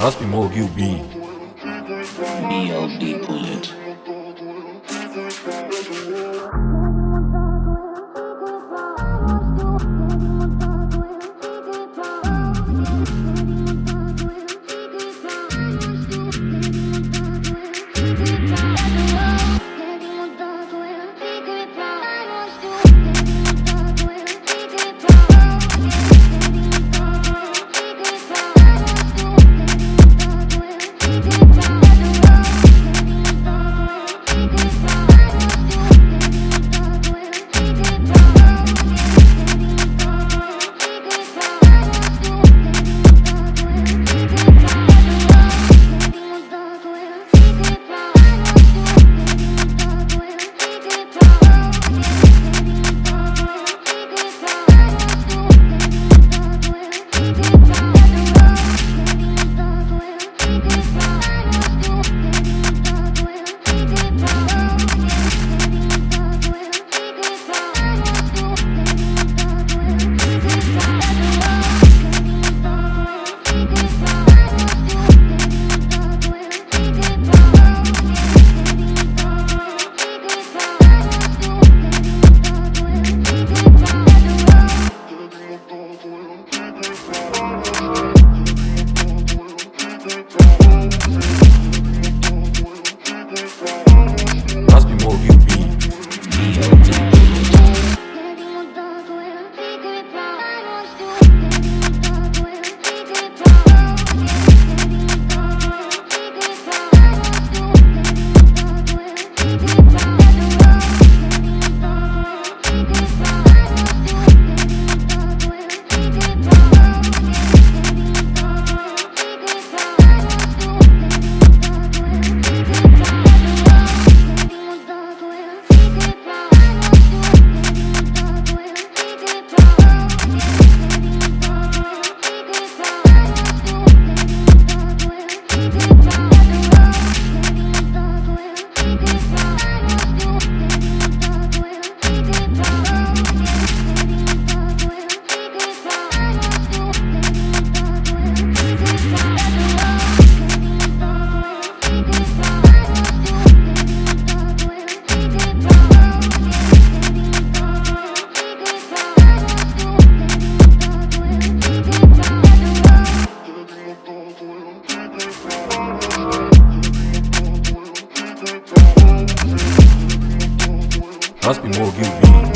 Аз би мога ги уби. Bullet. Thank you. full, I'm kicking must be more guilty.